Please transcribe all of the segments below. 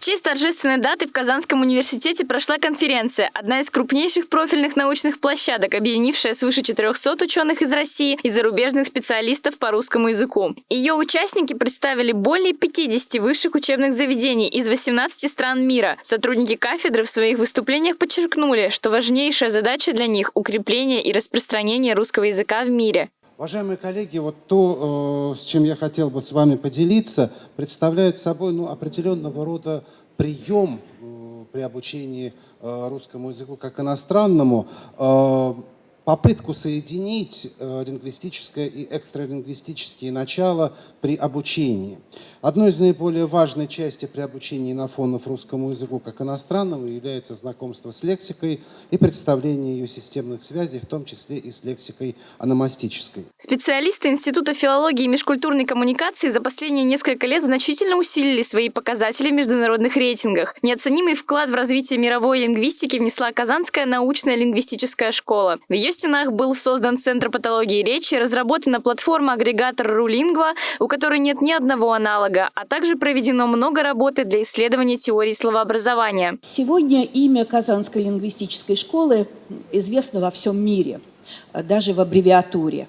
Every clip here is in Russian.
В честь торжественной даты в Казанском университете прошла конференция, одна из крупнейших профильных научных площадок, объединившая свыше 400 ученых из России и зарубежных специалистов по русскому языку. Ее участники представили более 50 высших учебных заведений из 18 стран мира. Сотрудники кафедры в своих выступлениях подчеркнули, что важнейшая задача для них – укрепление и распространение русского языка в мире. Уважаемые коллеги, вот то, э, с чем я хотел бы с вами поделиться, представляет собой ну, определенного рода прием э, при обучении э, русскому языку как иностранному, попытку соединить лингвистическое и экстралингвистические начала при обучении. Одной из наиболее важной частей при обучении инофонов русскому языку как иностранному является знакомство с лексикой и представление ее системных связей, в том числе и с лексикой аномастической. Специалисты Института филологии и межкультурной коммуникации за последние несколько лет значительно усилили свои показатели в международных рейтингах. Неоценимый вклад в развитие мировой лингвистики внесла Казанская научная лингвистическая школа. В ее стенах был создан Центр патологии речи, разработана платформа-агрегатор Рулингва, у которой нет ни одного аналога а также проведено много работы для исследования теории словообразования. Сегодня имя Казанской лингвистической школы известно во всем мире, даже в аббревиатуре.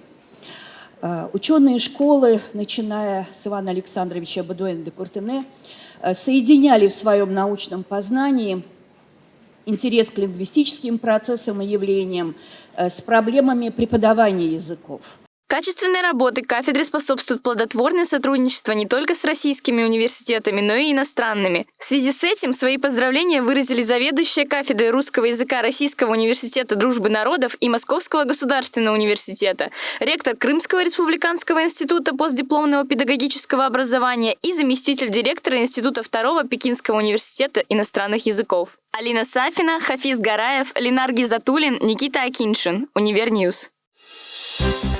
Э, ученые школы, начиная с Ивана Александровича Бадуэна де Куртене, э, соединяли в своем научном познании интерес к лингвистическим процессам и явлениям э, с проблемами преподавания языков – Качественной работы кафедры способствует плодотворное сотрудничество не только с российскими университетами, но и иностранными. В связи с этим свои поздравления выразили заведующая кафедрой русского языка Российского университета дружбы народов и Московского государственного университета, ректор Крымского республиканского института постдипломного педагогического образования и заместитель директора Института второго Пекинского университета иностранных языков. Алина Сафина, Хафиз Гараев, Ленар Гизатуллин, Никита Акиншин. Univer News. Thank you